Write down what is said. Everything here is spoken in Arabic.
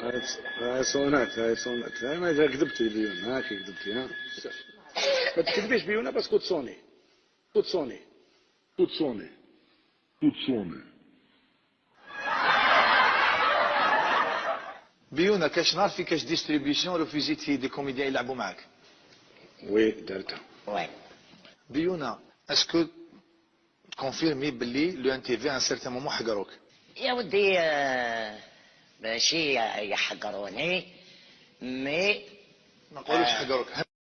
هاي صونات هاي صونات. هاي ما إذا كذبتي بيون هاك كذبتي ها؟ ما تكذبيش بيونا بس كنت صوني. كنت صوني. كنت صوني. كنت صوني. بيونا كاش نهار في كاش ديستريبيسيون ولا في زيد في دي كوميديان يلعبوا معاك؟ وي درتها. وي. بيونا اسكو كونفيرمي باللي لو ان تي في ان سيرتان مومون حقروك؟ يا ودي آه، ماشي يحقروني مي ما نقولوش حقروك